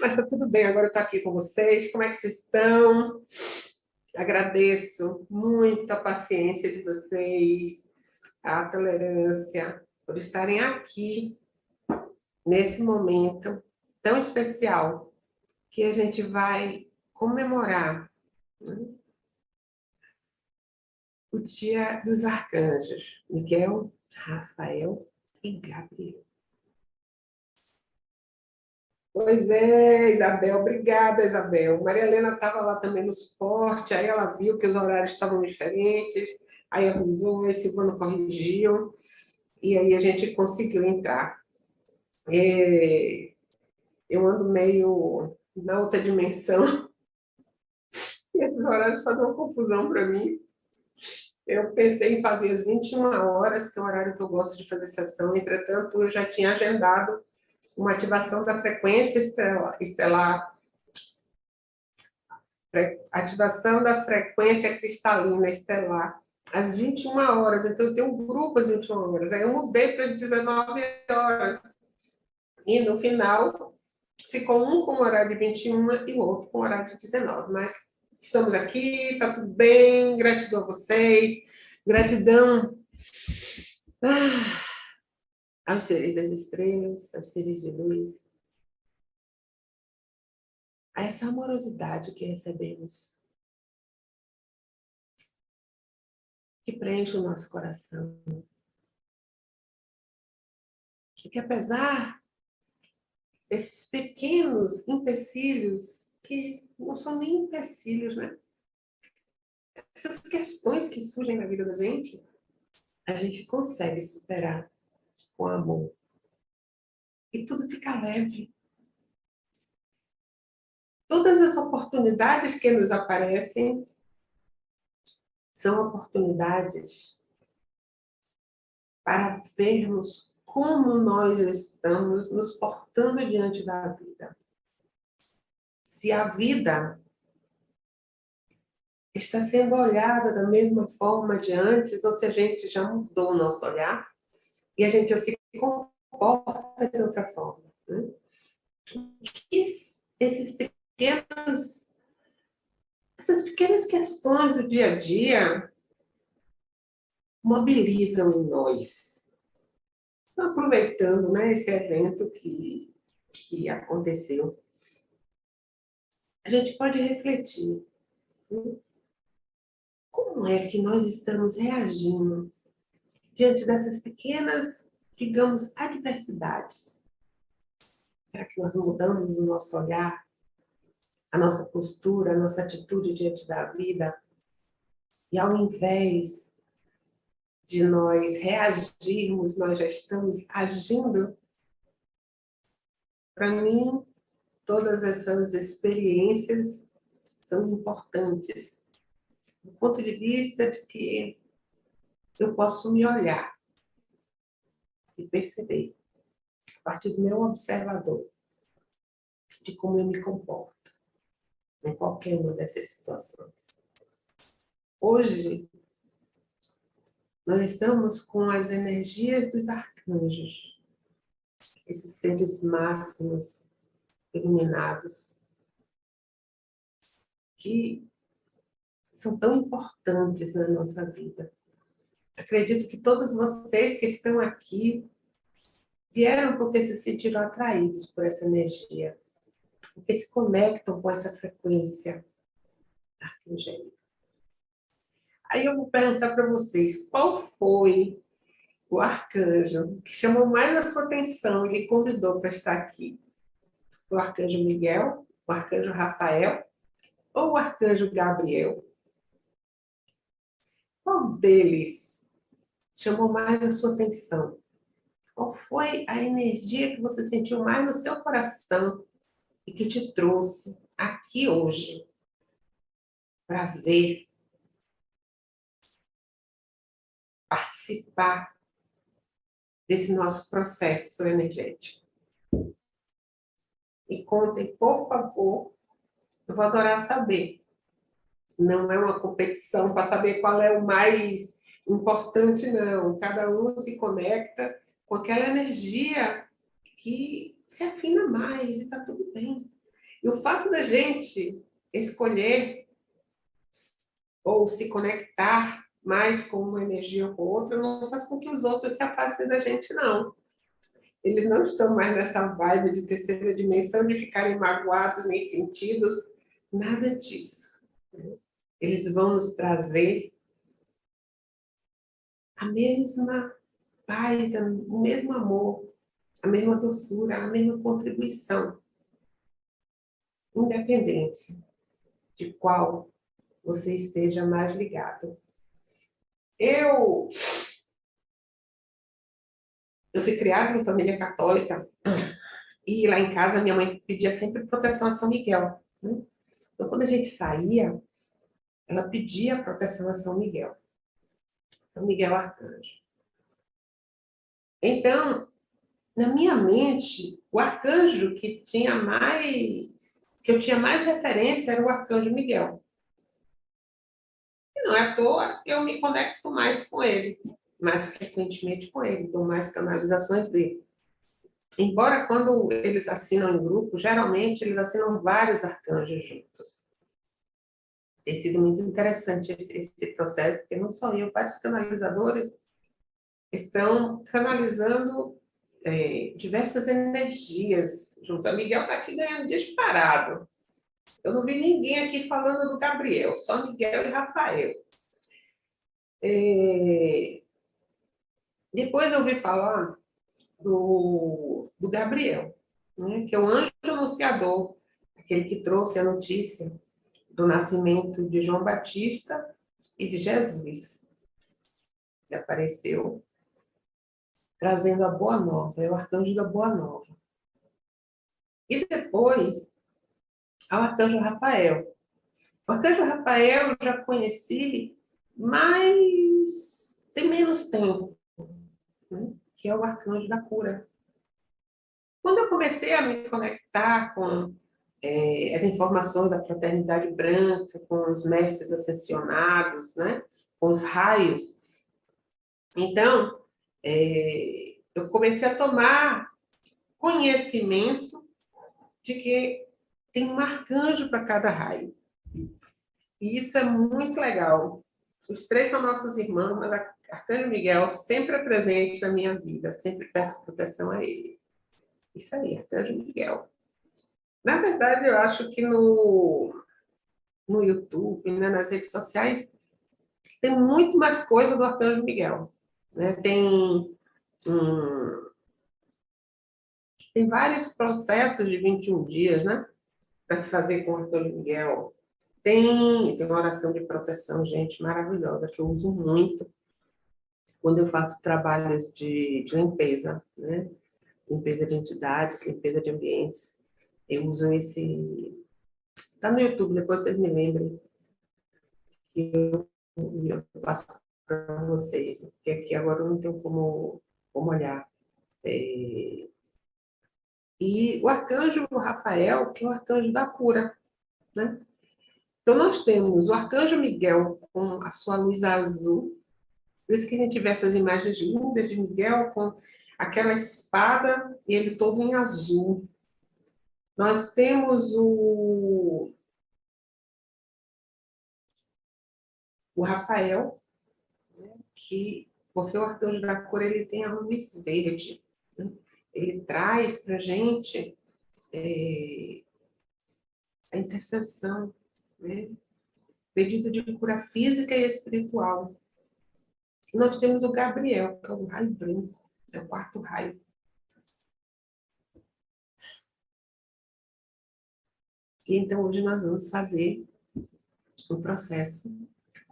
Mas está tudo bem, agora eu estou aqui com vocês. Como é que vocês estão? Agradeço muito a paciência de vocês, a tolerância, por estarem aqui nesse momento tão especial que a gente vai comemorar né? o dia dos arcanjos, Miguel, Rafael e Gabriel. Pois é, Isabel, obrigada, Isabel. Maria Helena estava lá também no suporte, aí ela viu que os horários estavam diferentes, aí avisou, a Silvana corrigiu, e aí a gente conseguiu entrar. É, eu ando meio na outra dimensão, e esses horários fazem uma confusão para mim. Eu pensei em fazer as 21 horas, que é o horário que eu gosto de fazer sessão, entretanto, eu já tinha agendado uma ativação da frequência estelar, ativação da frequência cristalina estelar, às 21 horas, então eu tenho um grupo às 21 horas, aí eu mudei para as 19 horas, e no final ficou um com horário de 21 e o outro com horário de 19, mas estamos aqui, está tudo bem, gratidão a vocês, gratidão... Ah aos seres das estrelas, aos seres de luz, a essa amorosidade que recebemos, que preenche o nosso coração, e que apesar desses pequenos empecilhos, que não são nem empecilhos, né? Essas questões que surgem na vida da gente, a gente consegue superar com amor. E tudo fica leve. Todas as oportunidades que nos aparecem são oportunidades para vermos como nós estamos nos portando diante da vida. Se a vida está sendo olhada da mesma forma de antes, ou se a gente já mudou o nosso olhar, e a gente já se comporta de outra forma. Né? esses pequenos, essas pequenas questões do dia a dia mobilizam em nós. Então, aproveitando né, esse evento que, que aconteceu, a gente pode refletir. Né? Como é que nós estamos reagindo diante dessas pequenas, digamos, adversidades? Será que nós mudamos o nosso olhar, a nossa postura, a nossa atitude diante da vida? E ao invés de nós reagirmos, nós já estamos agindo? Para mim, todas essas experiências são importantes, do ponto de vista de que eu posso me olhar e perceber, a partir do meu observador, de como eu me comporto em qualquer uma dessas situações. Hoje, nós estamos com as energias dos arcanjos, esses seres máximos, iluminados, que são tão importantes na nossa vida. Acredito que todos vocês que estão aqui vieram porque se sentiram atraídos por essa energia, porque se conectam com essa frequência arcangélica. Aí eu vou perguntar para vocês, qual foi o arcanjo que chamou mais a sua atenção e lhe convidou para estar aqui? O arcanjo Miguel, o arcanjo Rafael ou o arcanjo Gabriel? Qual deles chamou mais a sua atenção? Qual foi a energia que você sentiu mais no seu coração e que te trouxe aqui hoje para ver, participar desse nosso processo energético? E contem, por favor, eu vou adorar saber. Não é uma competição para saber qual é o mais importante não, cada um se conecta com aquela energia que se afina mais e está tudo bem. E o fato da gente escolher ou se conectar mais com uma energia ou com outra não faz com que os outros se afastem da gente, não. Eles não estão mais nessa vibe de terceira dimensão, de ficarem magoados nem sentidos, nada disso. Eles vão nos trazer a mesma paz, o mesmo amor, a mesma doçura, a mesma contribuição. Independente de qual você esteja mais ligado. Eu, eu fui criada em família católica e lá em casa minha mãe pedia sempre proteção a São Miguel. Né? Então, quando a gente saía, ela pedia proteção a São Miguel. São Miguel Arcanjo. Então, na minha mente, o arcanjo que tinha mais, que eu tinha mais referência era o arcanjo Miguel. E não é à toa, eu me conecto mais com ele, mais frequentemente com ele, dou mais canalizações dele. Embora quando eles assinam em grupo, geralmente eles assinam vários arcanjos juntos. Tem sido muito interessante esse, esse processo, porque não só eu, vários canalizadores estão canalizando é, diversas energias junto. A Miguel está aqui ganhando disparado. Eu não vi ninguém aqui falando do Gabriel, só Miguel e Rafael. É... Depois eu ouvi falar do, do Gabriel, né, que é o anjo anunciador, aquele que trouxe a notícia do nascimento de João Batista e de Jesus. Que apareceu trazendo a Boa Nova, é o arcanjo da Boa Nova. E depois, ao arcanjo Rafael. O arcanjo Rafael eu já conheci, mas tem menos tempo, né? que é o arcanjo da cura. Quando eu comecei a me conectar com é, as informações da fraternidade branca, com os mestres ascensionados, né? com os raios, então, é, eu comecei a tomar conhecimento de que tem um arcanjo para cada raio. E isso é muito legal. Os três são nossos irmãos, mas Arcanjo Miguel sempre é presente na minha vida, sempre peço proteção a ele. Isso aí, Arcanjo Miguel. Na verdade, eu acho que no, no YouTube, né, nas redes sociais, tem muito mais coisa do Arcanjo Miguel. Né? Tem, tem vários processos de 21 dias, né? Para se fazer com o Arcanjo Miguel. Tem, tem uma oração de proteção, gente, maravilhosa, que eu uso muito quando eu faço trabalhos de, de limpeza, né? Limpeza de entidades, limpeza de ambientes. Eu uso esse... Está no YouTube, depois vocês me lembrem. Eu, eu faço para vocês, porque aqui agora eu não tenho como, como olhar. É... E o arcanjo Rafael, que é o arcanjo da cura, né? Então, nós temos o arcanjo Miguel com a sua luz azul, por isso que a gente vê essas imagens lindas de Miguel com aquela espada e ele todo em azul. Nós temos o, o Rafael, que você, o arcanjo da cor, ele tem a luz verde. Né? Ele traz para a gente é, a intercessão, né? pedido de cura física e espiritual. E nós temos o Gabriel, que é o raio branco, é o quarto raio. E então hoje nós vamos fazer o processo,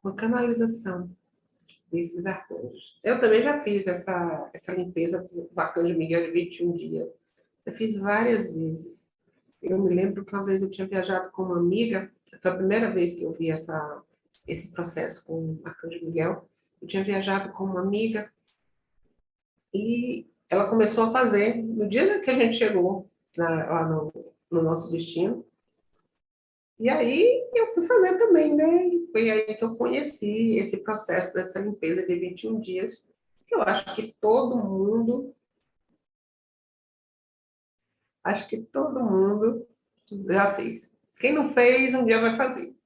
uma canalização desses arcanjos. Eu também já fiz essa, essa limpeza do arcanjo Miguel de 21 dias. Eu fiz várias vezes. Eu me lembro que uma vez eu tinha viajado com uma amiga, foi a primeira vez que eu vi essa, esse processo com o arcanjo Miguel. Eu tinha viajado com uma amiga e ela começou a fazer, no dia que a gente chegou na, lá no, no nosso destino, e aí eu fui fazer também, né? Foi aí que eu conheci esse processo dessa limpeza de 21 dias, que eu acho que todo mundo, acho que todo mundo já fez. Quem não fez, um dia vai fazer.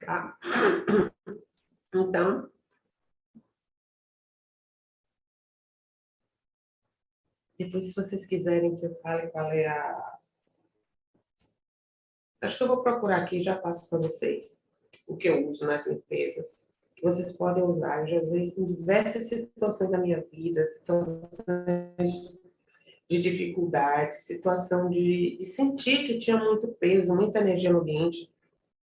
Tá? Então, depois, se vocês quiserem que eu fale qual é a... Acho que eu vou procurar aqui e já passo para vocês o que eu uso nas limpezas, que vocês podem usar. Eu já usei em diversas situações da minha vida, situações de dificuldade, situação de, de sentir que tinha muito peso, muita energia no ambiente,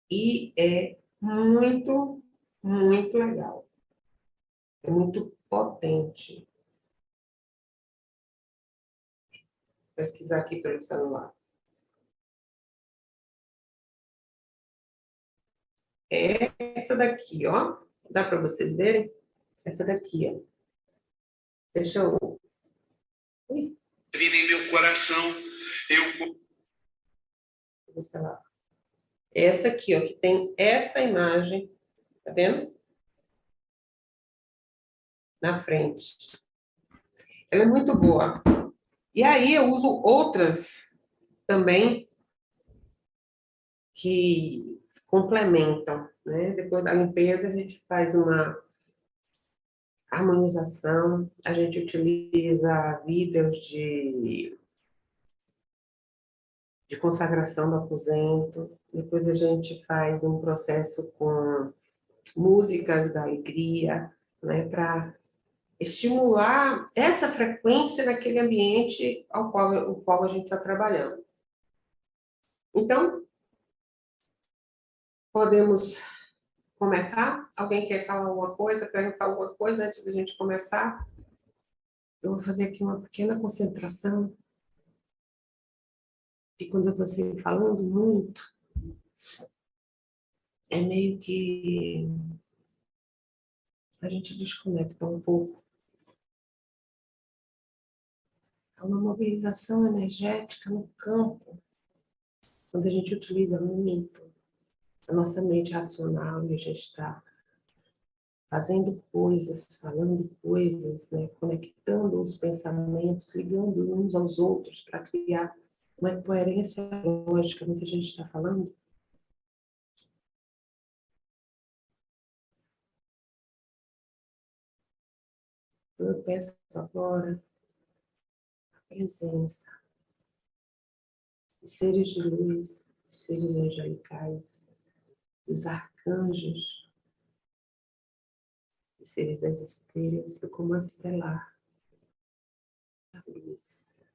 e é muito, muito legal. É muito potente. Vou pesquisar aqui pelo celular. É essa daqui, ó. Dá para vocês verem? Essa daqui, ó. Deixa eu... Ui. Em meu coração, eu... Sei lá. Essa aqui, ó, que tem essa imagem, tá vendo? Na frente. Ela é muito boa. E aí eu uso outras também que complementam, né? Depois da limpeza a gente faz uma harmonização, a gente utiliza vídeos de, de consagração do aposento, depois a gente faz um processo com músicas da alegria, né, para estimular essa frequência daquele ambiente ao qual, o qual a gente está trabalhando. Então, podemos começar? Alguém quer falar alguma coisa, perguntar alguma coisa antes da gente começar? Eu vou fazer aqui uma pequena concentração. E quando eu estou assim, falando muito, é meio que a gente desconecta um pouco. É uma mobilização energética no campo, quando a gente utiliza muito a nossa mente racional e a gente está fazendo coisas, falando coisas, né? conectando os pensamentos, ligando uns aos outros para criar uma coerência lógica no que a gente está falando. Eu peço agora a presença de seres de luz, seres angelicais, dos arcanjos, de seres das estrelas, do comando estelar, da luz,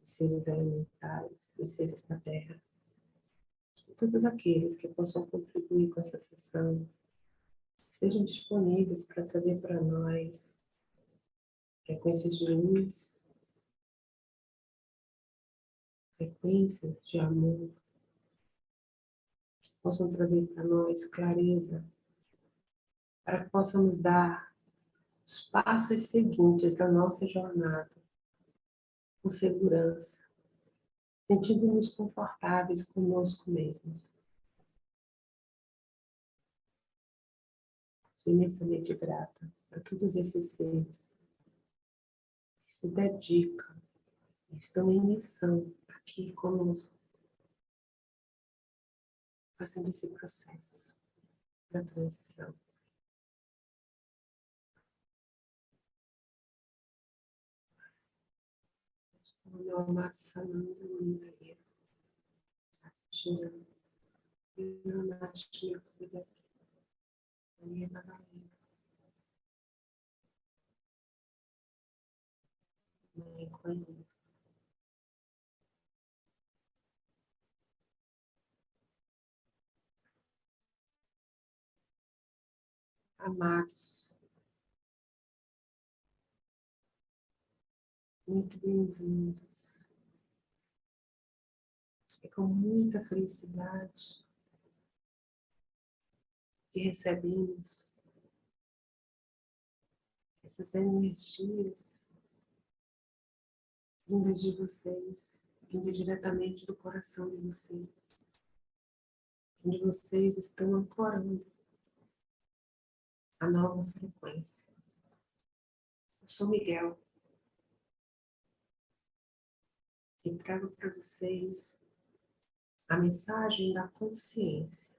dos seres elementais, dos seres da Terra, todos aqueles que possam contribuir com essa sessão, estejam disponíveis para trazer para nós frequências de luz, frequências de amor, possam trazer para nós clareza, para que possamos dar os passos seguintes da nossa jornada com segurança, sentindo-nos confortáveis conosco mesmos. Sou imensamente grata a todos esses seres que se dedicam, estão em missão aqui conosco, fazendo esse processo da transição. O meu amado Sananda Mandaria, Coelho. Amados, muito bem-vindos. É com muita felicidade que recebemos essas energias vindas de vocês, vindas diretamente do coração de vocês, onde vocês estão ancorando a nova frequência. Eu sou Miguel. e trago para vocês a mensagem da consciência.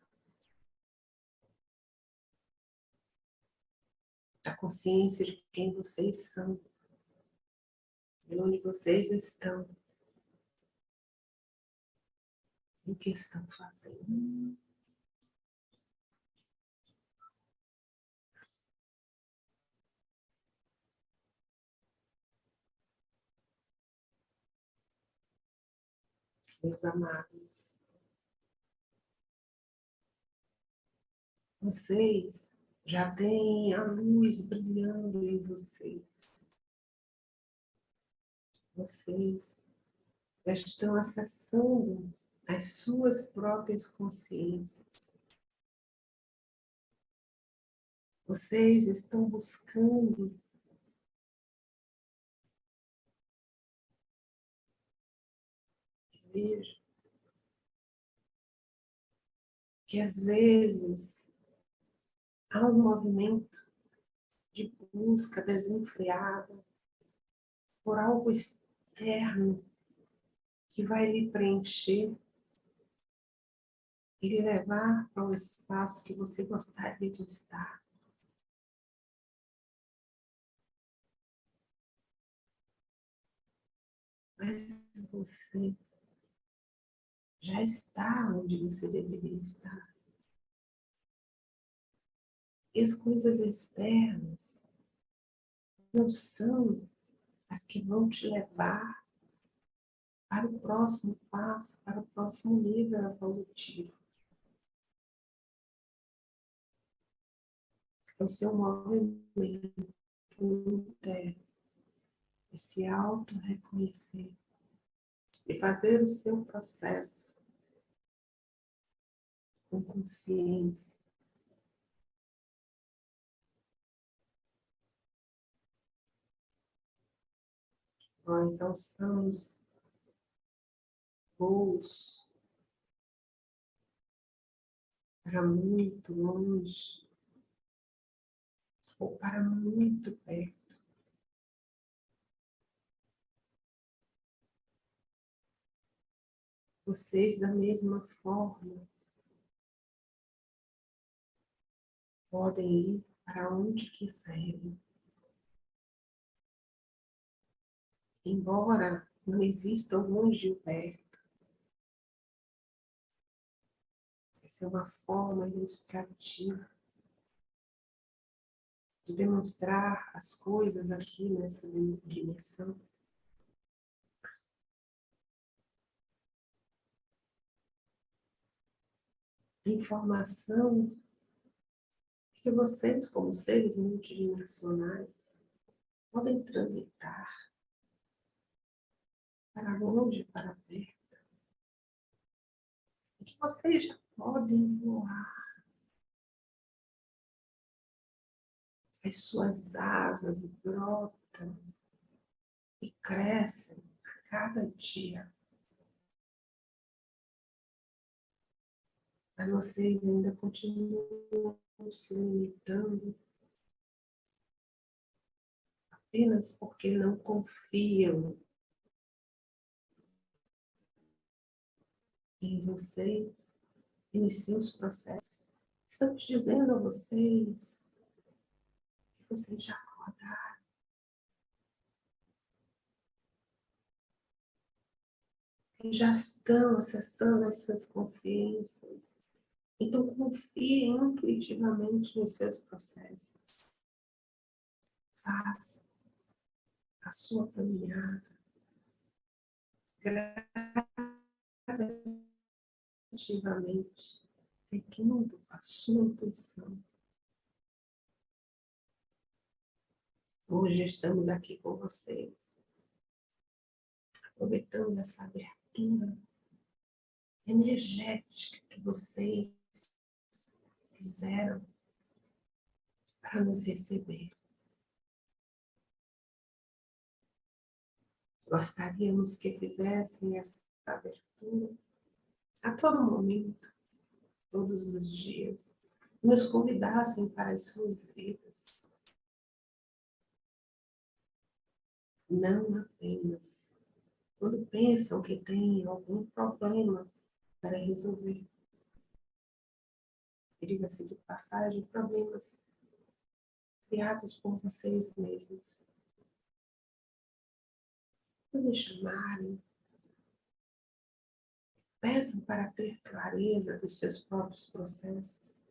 A consciência de quem vocês são, de onde vocês estão, o que estão fazendo. Meus amados, vocês já têm a luz brilhando em vocês. Vocês já estão acessando as suas próprias consciências. Vocês estão buscando veja que às vezes há um movimento de busca desenfreada por algo externo que vai lhe preencher e lhe levar para o espaço que você gostaria de estar. Mas você já está onde você deveria estar. E as coisas externas não são as que vão te levar para o próximo passo, para o próximo nível evolutivo. É o seu movimento interno de se auto-reconhecer e fazer o seu processo com consciência. Nós alçamos voos para muito longe ou para muito perto. vocês da mesma forma podem ir para onde quiserem. Embora não exista ou perto, essa é uma forma ilustrativa de demonstrar as coisas aqui nessa dimensão. informação que vocês, como seres multidimensionais, podem transitar para longe, para perto. E que vocês já podem voar. As suas asas brotam e crescem a cada dia. mas vocês ainda continuam se limitando apenas porque não confiam em vocês e nos seus processos. Estamos dizendo a vocês que vocês já acordaram. Que já estão acessando as suas consciências então, confie intuitivamente nos seus processos. Faça a sua caminhada gradativamente, seguindo a sua intuição. Hoje estamos aqui com vocês, aproveitando essa abertura energética que vocês fizeram para nos receber. Gostaríamos que fizessem essa abertura a todo momento, todos os dias, nos convidassem para as suas vidas. Não apenas quando pensam que tem algum problema para resolver. Diga-se de passagem, problemas criados por vocês mesmos. Quando me chamarem, peçam para ter clareza dos seus próprios processos.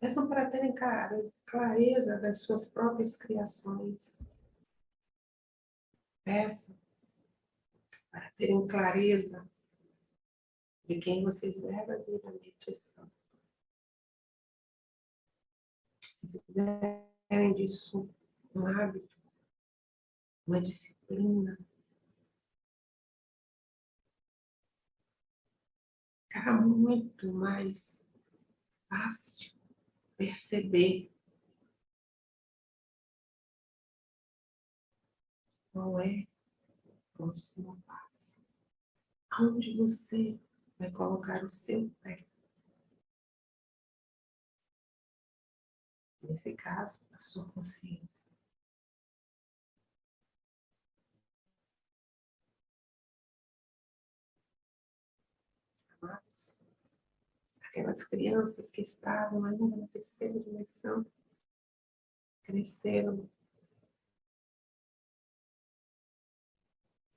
Peçam para terem clareza das suas próprias criações. Peçam para terem clareza de quem vocês verdadeiramente são. Fizerem disso um hábito, uma disciplina, ficará muito mais fácil perceber qual é o próximo passo. Aonde você vai colocar o seu pé. Nesse caso, a sua consciência. Amados, aquelas crianças que estavam ainda na terceira dimensão, cresceram,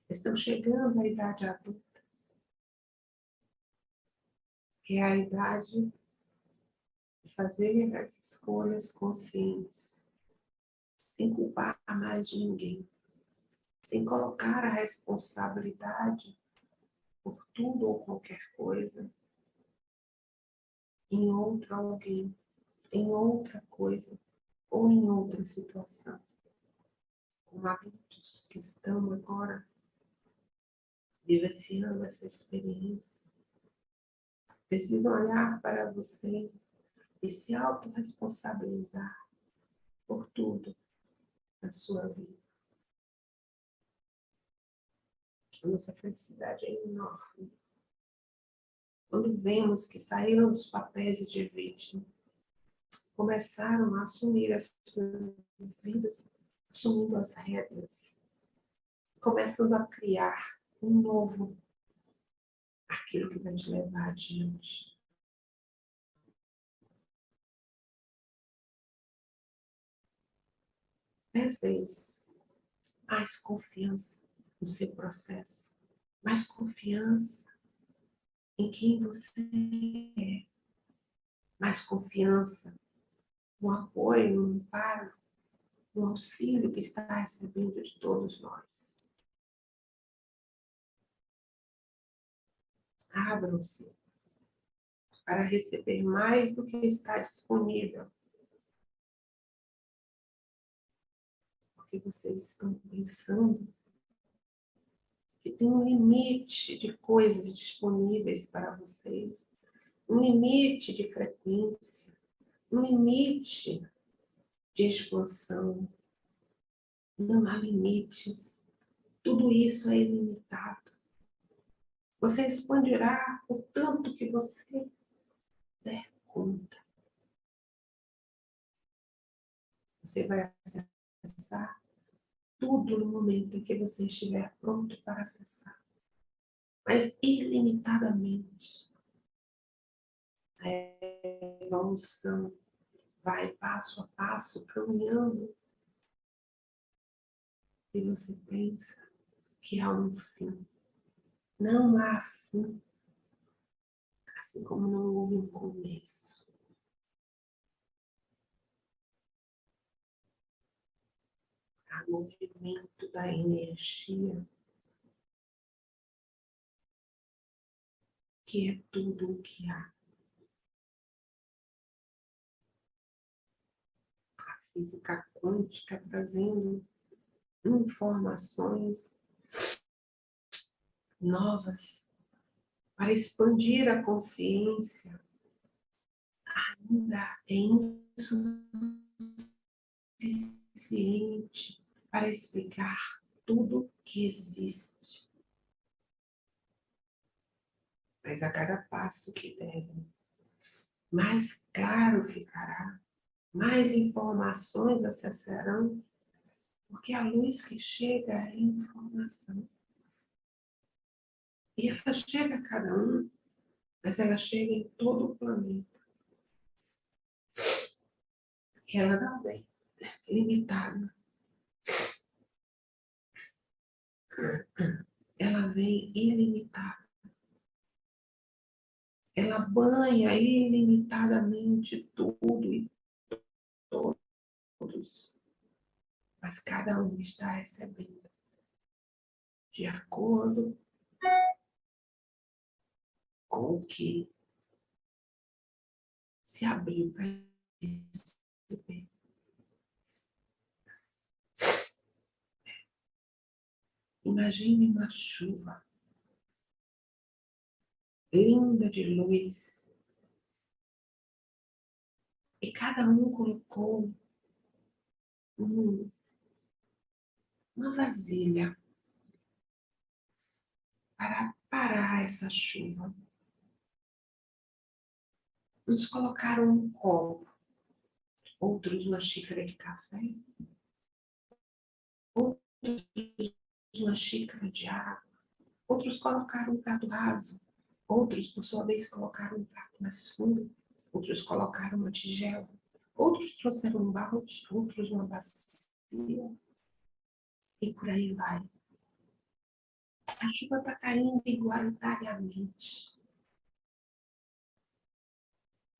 estão chegando à idade adulta, que é a idade de fazer as escolhas conscientes, sem culpar mais de ninguém, sem colocar a responsabilidade por tudo ou qualquer coisa em outro alguém, em outra coisa ou em outra situação. Como adultos que estão agora vivenciando essa experiência, precisam olhar para vocês e se autorresponsabilizar por tudo na sua vida. A nossa felicidade é enorme. Quando vemos que saíram dos papéis de vítima, começaram a assumir as suas vidas, assumindo as rédeas, começando a criar um novo aquilo que vai te levar adiante. Dez vezes mais confiança no seu processo, mais confiança em quem você é, mais confiança no apoio, no amparo, no auxílio que está recebendo de todos nós. Abram-se para receber mais do que está disponível. Porque vocês estão pensando que tem um limite de coisas disponíveis para vocês, um limite de frequência, um limite de expansão. Não há limites. Tudo isso é ilimitado. Você expandirá o tanto que você der conta. Você vai acessar tudo no momento em que você estiver pronto para acessar. Mas ilimitadamente. A evolução vai passo a passo, caminhando. E você pensa que há um fim. Não há fim, assim como não houve um começo. Movimento da energia, que é tudo o que há. A física quântica trazendo informações novas para expandir a consciência ainda é insuficiente para explicar tudo que existe. Mas a cada passo que derem, mais claro ficará, mais informações acessarão, porque a luz que chega é informação E ela chega a cada um, mas ela chega em todo o planeta. E ela não vem limitada. Ela vem ilimitada. Ela banha ilimitadamente tudo e todos. Mas cada um está recebendo de acordo com o que se abriu para receber. Imagine uma chuva linda de luz. E cada um colocou um, uma vasilha para parar essa chuva. Uns colocaram um copo, outros uma xícara de café, outros uma xícara de água, outros colocaram um prato raso, outros, por sua vez, colocaram um prato mais fundo, outros colocaram uma tigela, outros trouxeram um balde, outros uma bacia, e por aí vai. A chuva está caindo igualitariamente.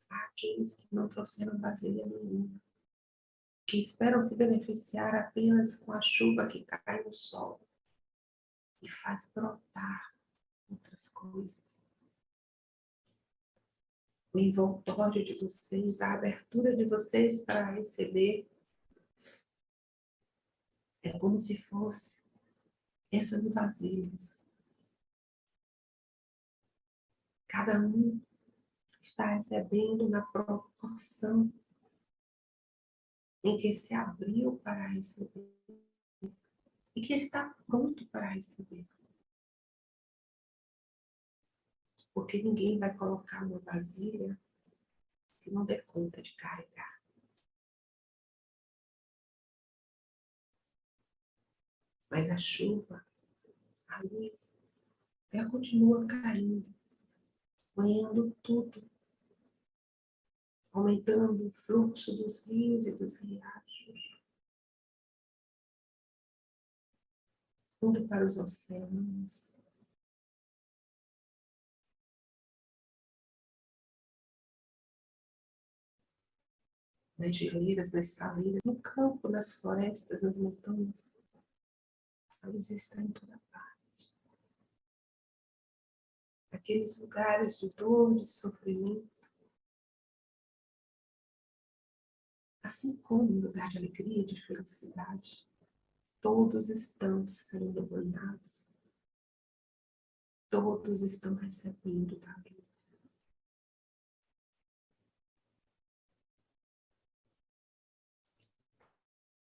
Há aqueles que não trouxeram vasilha nenhuma, que esperam se beneficiar apenas com a chuva que cai no sol e faz brotar outras coisas. O envoltório de vocês, a abertura de vocês para receber é como se fosse essas vasilhas. Cada um está recebendo na proporção em que se abriu para receber e que está pronto para receber. Porque ninguém vai colocar uma vasilha que não dê conta de carregar. Mas a chuva, a luz, ela continua caindo, banhando tudo, aumentando o fluxo dos rios e dos riachos. Fundo para os oceanos. Nas geleiras, nas saleiras, no campo, nas florestas, nas montanhas. A luz está em toda parte. Aqueles lugares de dor, de sofrimento. Assim como no lugar de alegria, de felicidade todos estão sendo banhados. Todos estão recebendo da luz.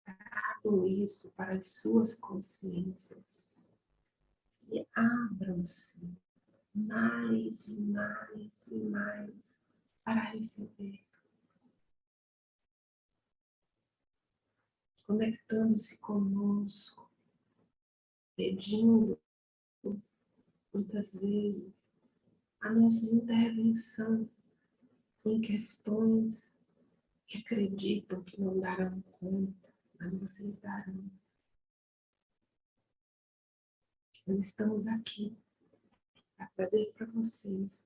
Tragam isso para as suas consciências e abram-se mais e mais e mais para receber. Conectando-se conosco, pedindo muitas vezes a nossa intervenção em questões que acreditam que não darão conta, mas vocês darão. Nós estamos aqui para trazer para vocês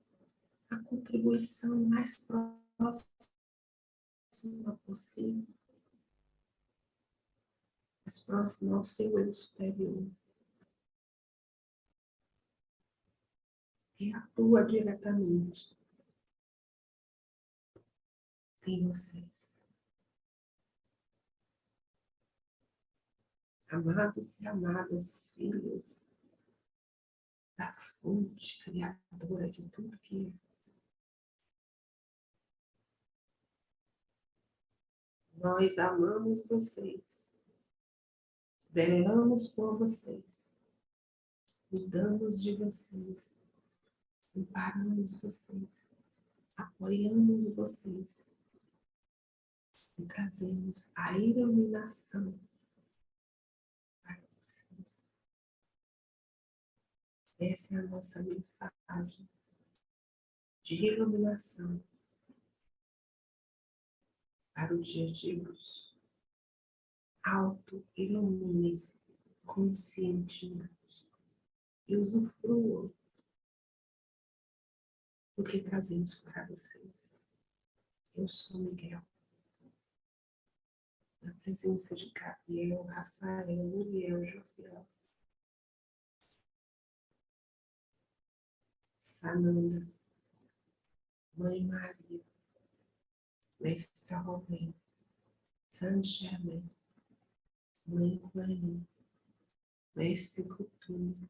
a contribuição mais próxima possível mais próximo ao seu eu superior. E atua diretamente em vocês. Amados e amadas filhas da fonte criadora de tudo que é. Nós amamos vocês velamos por vocês, cuidamos de vocês, amparamos vocês, apoiamos vocês e trazemos a iluminação para vocês. Essa é a nossa mensagem de iluminação para o dia de hoje. Auto-ilumine-se conscientemente e usufruam do que trazemos para vocês. Eu sou Miguel. Na presença de Gabriel, Rafael, Uriel, Jofiel. Sananda, Mãe Maria, Mestra Romem, San Germain, Mãe Guanin, Mestre Coutinho,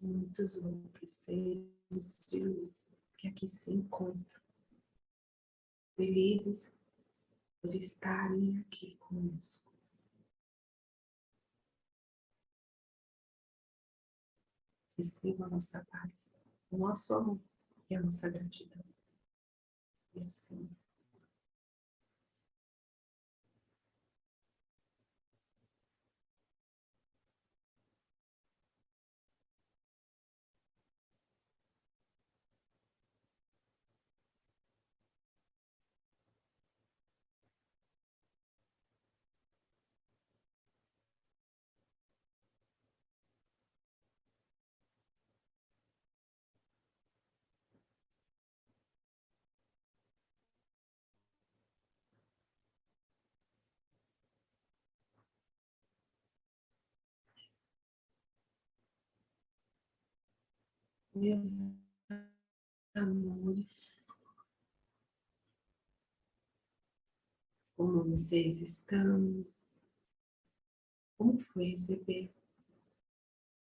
e muitos outros seres de luz que aqui se encontram, felizes por estarem aqui conosco. Receba a nossa paz, o nosso amor e a nossa gratidão. E assim. Meus amores, como vocês estão? Como foi receber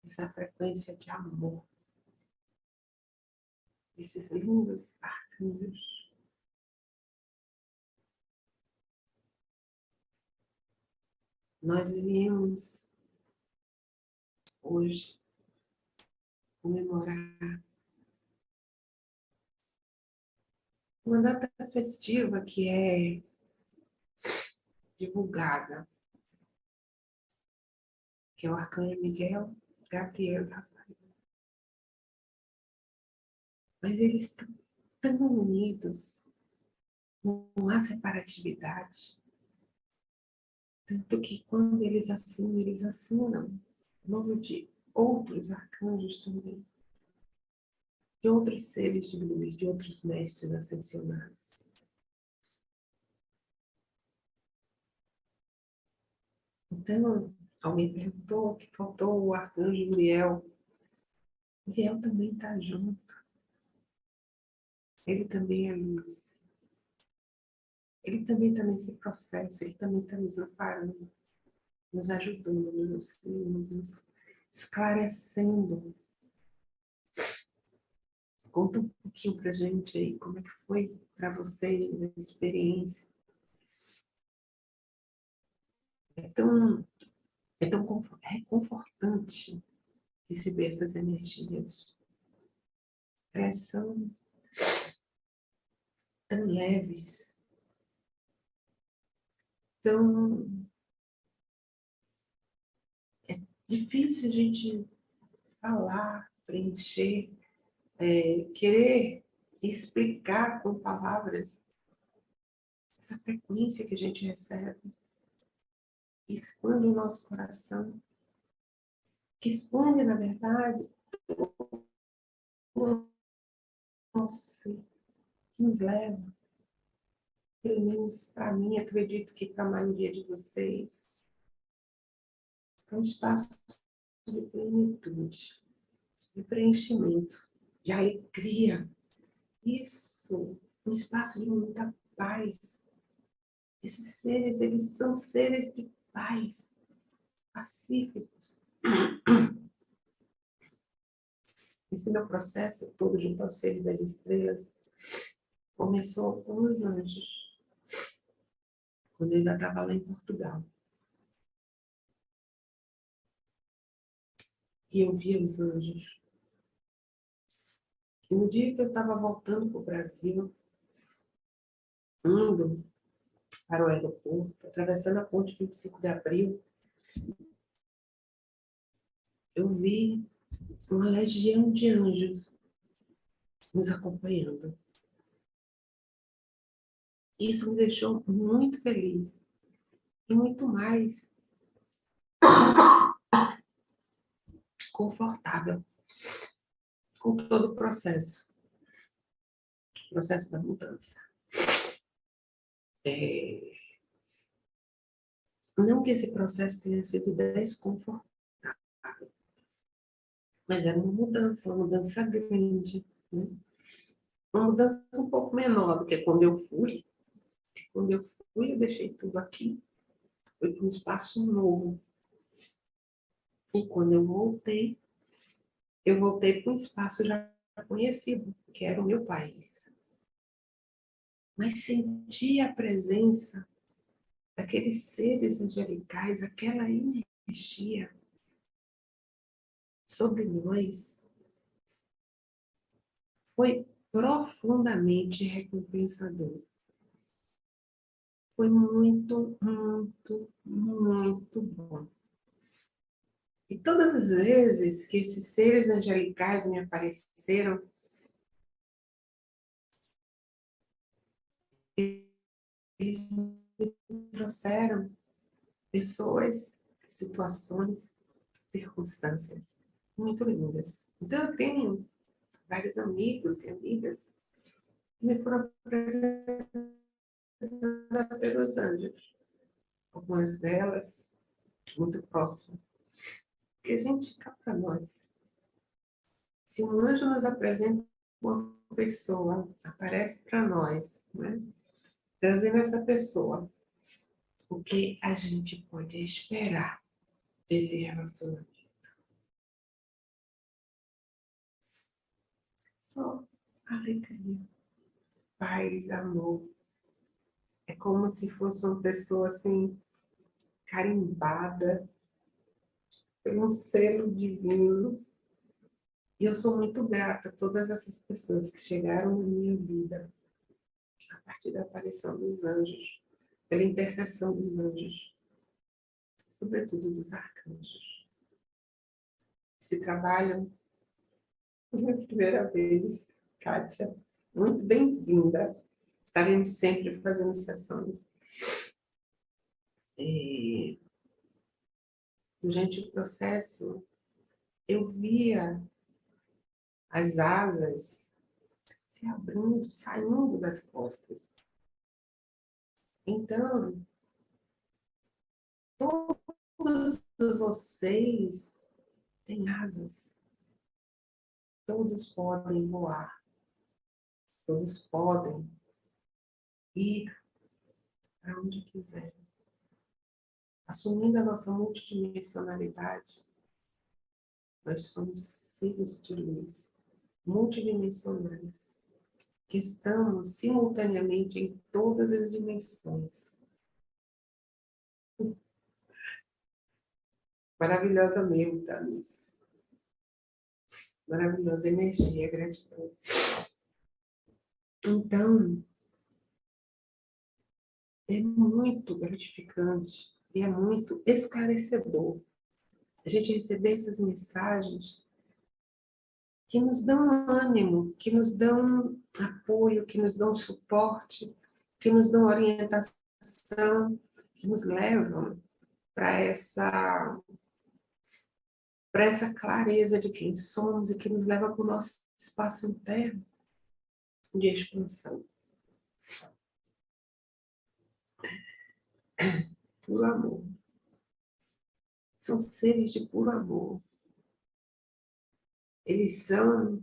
essa frequência de amor? Esses lindos arcanjos. Nós viemos hoje comemorar uma data festiva que é divulgada, que é o Arcanjo Miguel, Gabriel Rafael. Mas eles estão tão unidos, não há separatividade. Tanto que quando eles assinam, eles assinam o nome de outros arcanjos também, de outros seres de luz, de outros mestres ascensionados. Então, alguém perguntou que faltou o arcanjo Uriel. Uriel também está junto. Ele também é luz. Ele também está nesse processo, ele também está nos amparando, nos ajudando, nos nos esclarecendo. Conta um pouquinho para gente aí como é que foi para vocês a experiência. É tão, é tão reconfortante receber essas energias. Elas são tão leves, tão difícil a gente falar, preencher, é, querer explicar com palavras essa frequência que a gente recebe, que expande o nosso coração, que expande, na verdade, o nosso ser, que nos leva, pelo menos para mim, acredito que para a maioria de vocês, é um espaço de plenitude, de preenchimento, de alegria. Isso, um espaço de muita paz. Esses seres, eles são seres de paz, pacíficos. Esse meu processo todo junto aos seres das estrelas começou com os anjos, quando eu ainda estava lá em Portugal. E eu via os anjos. E no dia que eu estava voltando para o Brasil, indo para o aeroporto, atravessando a ponte 25 de abril, eu vi uma legião de anjos nos acompanhando. Isso me deixou muito feliz e muito mais confortável com todo o processo, o processo da mudança. É... Não que esse processo tenha sido desconfortável, mas era uma mudança, uma mudança grande. Né? Uma mudança um pouco menor do que quando eu fui. Quando eu fui, eu deixei tudo aqui. Foi para um espaço novo. E quando eu voltei, eu voltei para um espaço já conhecido, que era o meu país. Mas senti a presença daqueles seres angelicais, aquela energia sobre nós foi profundamente recompensador. Foi muito, muito, muito bom. E todas as vezes que esses seres angelicais me apareceram, eles me trouxeram pessoas, situações, circunstâncias muito lindas. Então, eu tenho vários amigos e amigas que me foram apresentadas pelos anjos. Algumas delas muito próximas. Que a gente capta nós. Se um anjo nos apresenta uma pessoa, aparece para nós, né? trazendo essa pessoa, o que a gente pode esperar desse relacionamento? Só alegria, paz, amor. É como se fosse uma pessoa assim, carimbada um selo divino. E eu sou muito grata a todas essas pessoas que chegaram na minha vida a partir da aparição dos anjos, pela intercessão dos anjos, sobretudo dos arcanjos. Esse trabalho pela primeira vez, Kátia. Muito bem-vinda. Estaremos sempre fazendo sessões. E, durante o processo, eu via as asas se abrindo, saindo das costas. Então, todos vocês têm asas. Todos podem voar. Todos podem ir para onde quiserem. Assumindo a nossa multidimensionalidade, nós somos seres de luz multidimensionais, que estamos simultaneamente em todas as dimensões. Maravilhosa mesmo, Tamis maravilhosa energia, gratidão. Então, é muito gratificante e é muito esclarecedor a gente receber essas mensagens que nos dão ânimo, que nos dão apoio, que nos dão suporte, que nos dão orientação, que nos levam para essa para essa clareza de quem somos e que nos leva para o nosso espaço interno de expansão. Puro amor. São seres de puro amor. Eles são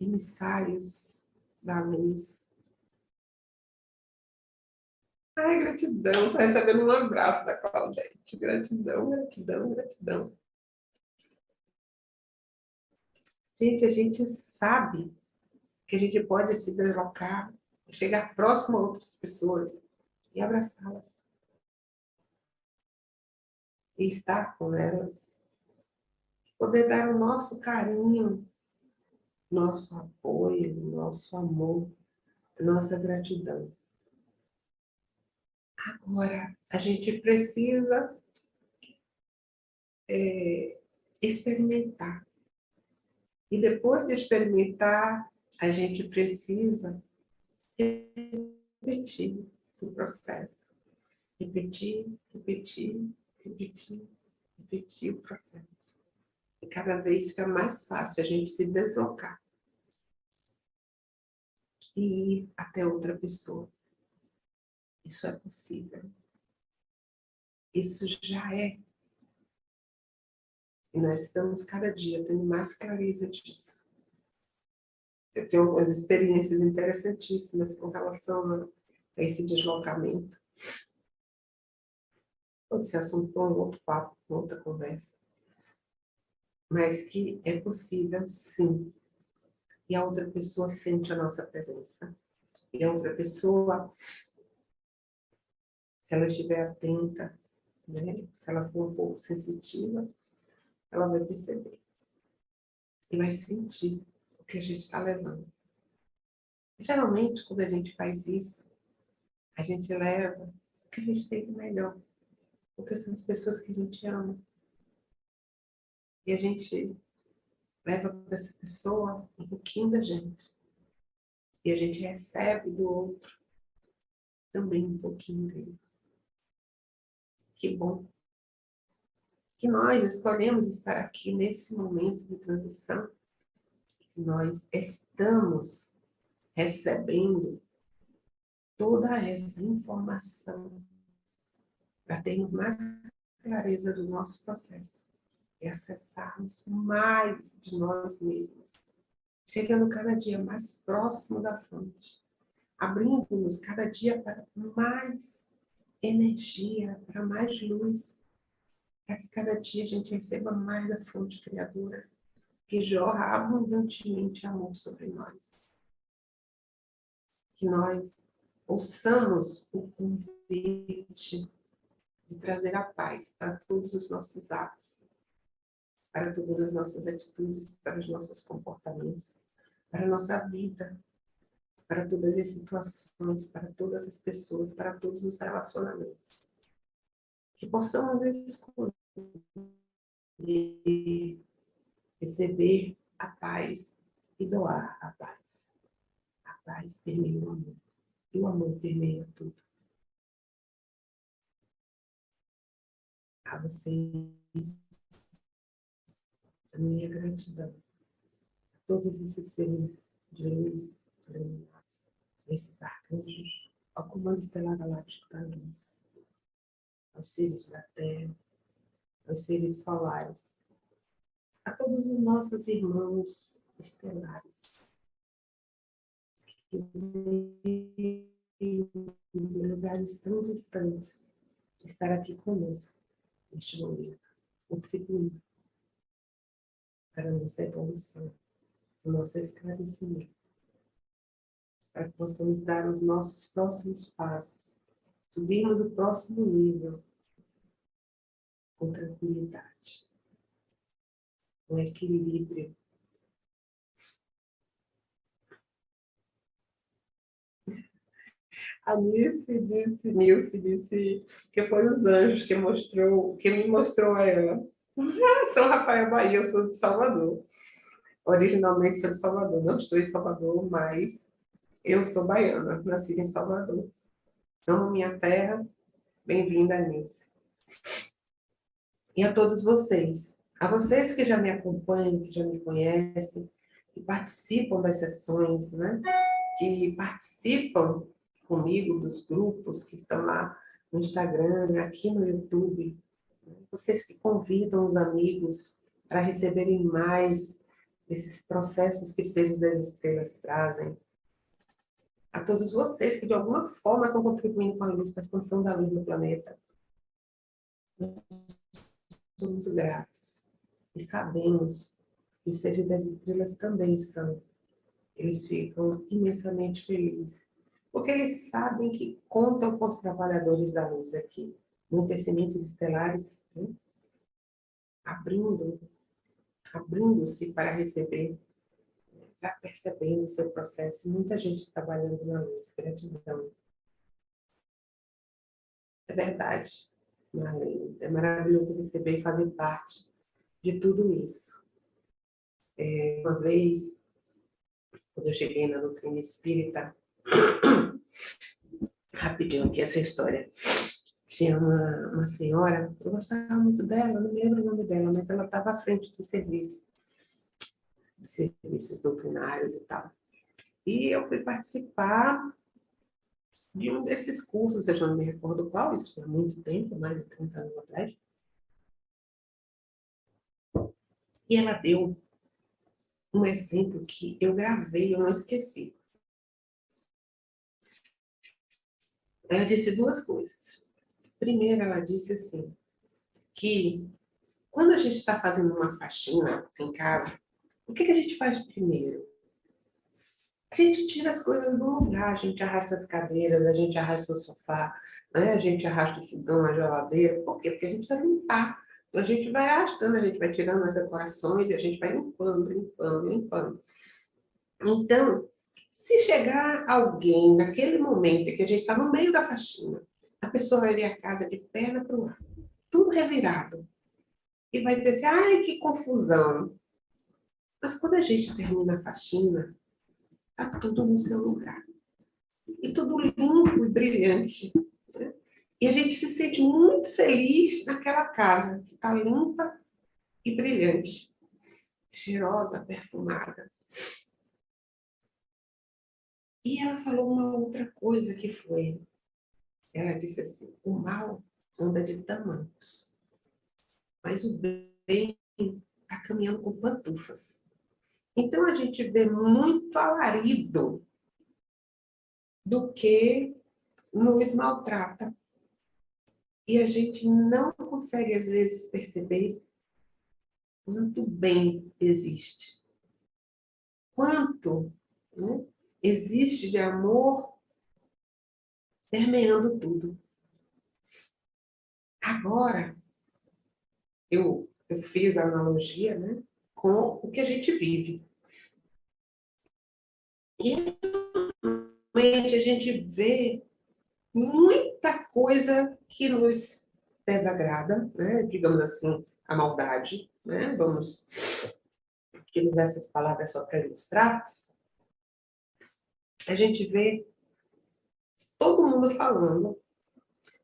emissários da luz Ai, gratidão. Está recebendo um abraço da Claudete. Gratidão, gratidão, gratidão. Gente, a gente sabe que a gente pode se deslocar, chegar próximo a outras pessoas e abraçá-las. E estar com elas. Poder dar o nosso carinho, nosso apoio, nosso amor, nossa gratidão. Agora, a gente precisa é, experimentar. E depois de experimentar, a gente precisa repetir o processo. Repetir, repetir, repetir, repetir o processo. E cada vez fica mais fácil a gente se deslocar. E ir até outra pessoa. Isso é possível. Isso já é. E nós estamos cada dia tendo mais clareza disso. Eu tenho algumas experiências interessantíssimas com relação a esse deslocamento. Esse assunto para um outro papo, outra conversa. Mas que é possível, sim. E a outra pessoa sente a nossa presença. E a outra pessoa, se ela estiver atenta, né? se ela for um pouco sensitiva, ela vai perceber. E vai sentir o que a gente está levando. Geralmente, quando a gente faz isso, a gente leva o que a gente tem de melhor. Porque são as pessoas que a gente ama. E a gente leva para essa pessoa um pouquinho da gente. E a gente recebe do outro também um pouquinho dele. Que bom que nós escolhemos estar aqui nesse momento de transição, que nós estamos recebendo toda essa informação para termos mais clareza do nosso processo e acessarmos mais de nós mesmos, chegando cada dia mais próximo da fonte, abrindo-nos cada dia para mais energia, para mais luz, para que cada dia a gente receba mais da fonte criadora, que jorra abundantemente amor sobre nós. Que nós ouçamos o convite de trazer a paz para todos os nossos atos, para todas as nossas atitudes, para os nossos comportamentos, para a nossa vida, para todas as situações, para todas as pessoas, para todos os relacionamentos que possamos escolher receber a paz e doar a paz. A paz permeia o amor. O amor permeia tudo. A vocês, a minha gratidão. A todos esses seres de luz, iluminados, esses arcanjos, ao comando estelar galáctico da luz aos seres da terra, aos seres solares, a todos os nossos irmãos estelares, de lugares tão distantes, estar aqui conosco neste momento, contribuindo para a nossa evolução, o nosso esclarecimento, para que possamos dar os nossos próximos passos subirmos o próximo nível com tranquilidade, com equilíbrio. A Nilce disse, Nilce disse que foi os anjos que mostrou, que me mostrou a ela. sou Rafael Bahia, eu sou de Salvador. Originalmente sou de Salvador, não estou em Salvador, mas eu sou baiana, nascida em Salvador. Amo minha terra. Bem-vinda, Nilce. E a todos vocês. A vocês que já me acompanham, que já me conhecem, que participam das sessões, né? que participam comigo dos grupos que estão lá no Instagram, aqui no YouTube. Vocês que convidam os amigos para receberem mais desses processos que Seres das Estrelas trazem, a todos vocês que de alguma forma estão contribuindo com a luz, com a expansão da luz no planeta. Somos gratos e sabemos que os seres das estrelas também são. Eles ficam imensamente felizes, porque eles sabem que contam com os trabalhadores da luz aqui, no tecimentos estelares, né? abrindo, abrindo-se para receber está percebendo o seu processo. Muita gente trabalhando na luz. Gratidão. É verdade. É maravilhoso receber e fazer parte de tudo isso. É, uma vez, quando eu cheguei na doutrina espírita, rapidinho aqui essa história, tinha uma, uma senhora, eu gostava muito dela, não lembro o nome dela, mas ela estava à frente do serviço, dos serviços doutrinários e tal. E eu fui participar de um desses cursos, eu já não me recordo qual, isso foi há muito tempo, mais de 30 anos atrás. E ela deu um exemplo que eu gravei, eu não esqueci. Ela disse duas coisas. Primeiro, ela disse assim, que quando a gente está fazendo uma faxina em casa, o que, que a gente faz primeiro? A gente tira as coisas do lugar, a gente arrasta as cadeiras, a gente arrasta o sofá, né? a gente arrasta o fogão, a geladeira. Por quê? Porque a gente precisa limpar. Então, a gente vai arrastando, a gente vai tirando as decorações a gente vai limpando, limpando, limpando. Então, se chegar alguém naquele momento que a gente está no meio da faxina, a pessoa vai ver a casa de perna para o ar, tudo revirado. E vai dizer assim, ai, que confusão. Mas quando a gente termina a faxina, está tudo no seu lugar. E tudo limpo e brilhante. Né? E a gente se sente muito feliz naquela casa que está limpa e brilhante. Cheirosa, perfumada. E ela falou uma outra coisa que foi, ela disse assim, o mal anda de tamancos, mas o bem está caminhando com pantufas. Então, a gente vê muito alarido do que nos maltrata. E a gente não consegue, às vezes, perceber quanto bem existe. Quanto né, existe de amor permeando tudo. Agora, eu, eu fiz a analogia né, com o que a gente vive. E realmente a gente vê muita coisa que nos desagrada, né? digamos assim, a maldade, né? vamos utilizar essas palavras só para ilustrar, a gente vê todo mundo falando.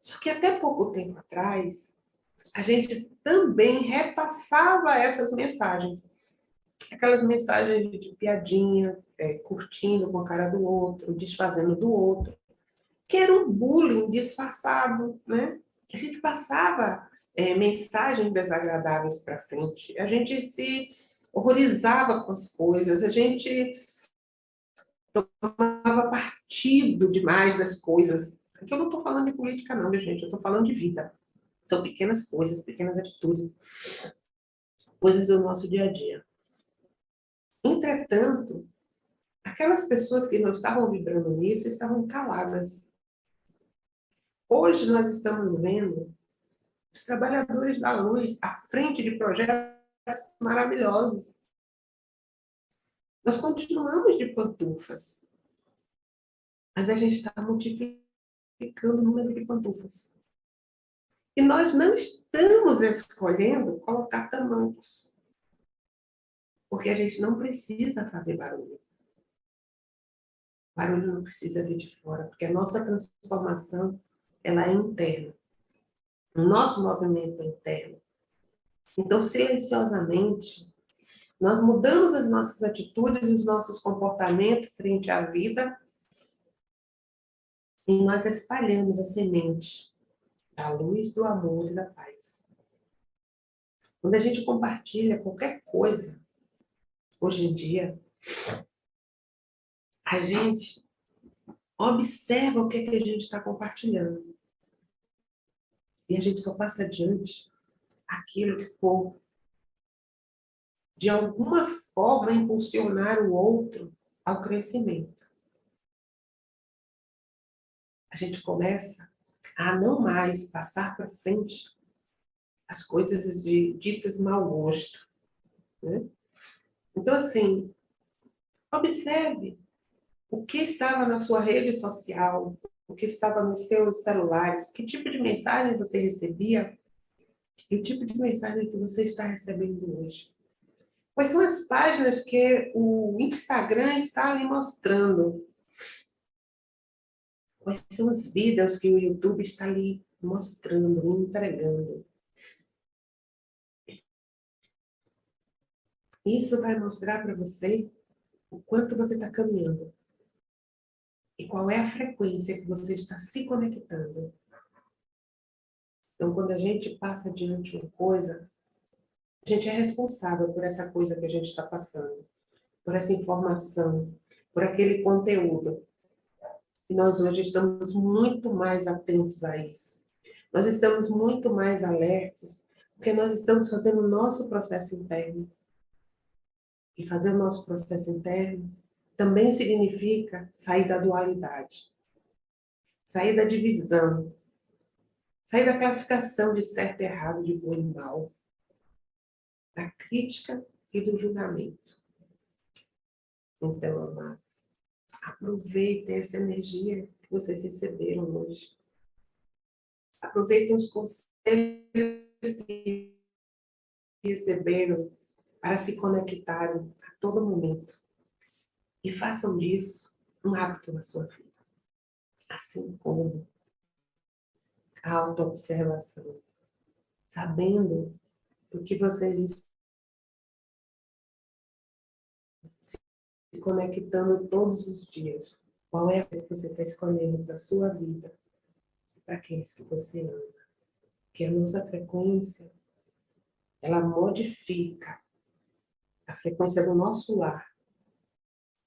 Só que até pouco tempo atrás, a gente também repassava essas mensagens. Aquelas mensagens de piadinha, é, curtindo com a cara do outro, desfazendo do outro, que era um bullying disfarçado, né? A gente passava é, mensagens desagradáveis para frente, a gente se horrorizava com as coisas, a gente tomava partido demais das coisas. Aqui eu não estou falando de política não, gente, eu estou falando de vida. São pequenas coisas, pequenas atitudes, coisas do nosso dia a dia. Entretanto, aquelas pessoas que não estavam vibrando nisso estavam caladas. Hoje nós estamos vendo os trabalhadores da luz à frente de projetos maravilhosos. Nós continuamos de pantufas, mas a gente está multiplicando o número de pantufas. E nós não estamos escolhendo colocar tamancos. Porque a gente não precisa fazer barulho. Barulho não precisa vir de fora, porque a nossa transformação ela é interna. O nosso movimento é interno. Então, silenciosamente, nós mudamos as nossas atitudes os nossos comportamentos frente à vida e nós espalhamos a semente da luz, do amor e da paz. Quando a gente compartilha qualquer coisa, hoje em dia, a gente observa o que, é que a gente está compartilhando. E a gente só passa adiante aquilo que for de alguma forma impulsionar o outro ao crescimento. A gente começa a não mais passar para frente as coisas de ditas mau gosto. Né? Então, assim, observe o que estava na sua rede social, o que estava nos seus celulares, que tipo de mensagem você recebia, E o tipo de mensagem que você está recebendo hoje. Quais são as páginas que o Instagram está lhe mostrando? Quais são os vídeos que o YouTube está lhe mostrando, lhe entregando? Isso vai mostrar para você o quanto você está caminhando. E qual é a frequência que você está se conectando. Então, quando a gente passa diante de uma coisa, a gente é responsável por essa coisa que a gente está passando, por essa informação, por aquele conteúdo. E nós hoje estamos muito mais atentos a isso. Nós estamos muito mais alertos, porque nós estamos fazendo o nosso processo interno. E fazer o nosso processo interno também significa sair da dualidade, sair da divisão, sair da classificação de certo e errado, de bom e mal, da crítica e do julgamento. Então, amados, aproveitem essa energia que vocês receberam hoje. Aproveitem os conselhos que receberam para se conectarem a todo momento. E façam disso um hábito na sua vida. Assim como a autoobservação. Sabendo o que vocês se conectando todos os dias. Qual é a que você está escolhendo para a sua vida? Para aqueles que você ama. Que a nossa frequência, ela modifica a frequência do nosso lar.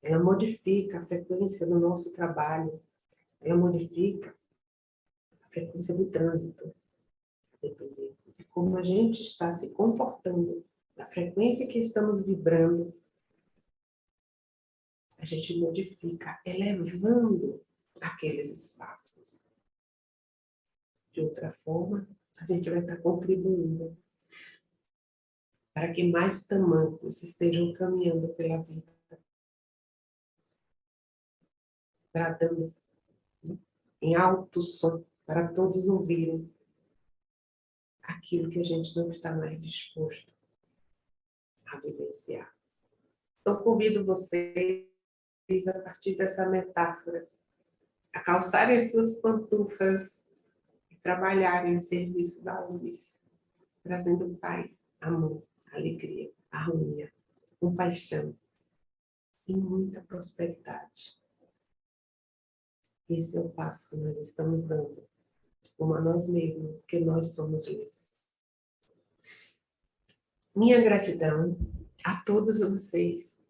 Ela modifica a frequência do nosso trabalho. Ela modifica a frequência do trânsito. Depender de como a gente está se comportando, da frequência que estamos vibrando, a gente modifica, elevando aqueles espaços. De outra forma, a gente vai estar contribuindo para que mais tamancos estejam caminhando pela vida, bradando em alto som para todos ouvirem aquilo que a gente não está mais disposto a vivenciar. Então, convido vocês, a partir dessa metáfora, a calçarem as suas pantufas e trabalharem em serviço da luz, trazendo paz, amor, alegria, harmonia, compaixão e muita prosperidade. Esse é o passo que nós estamos dando, como a nós mesmos, porque nós somos luz. Minha gratidão a todos vocês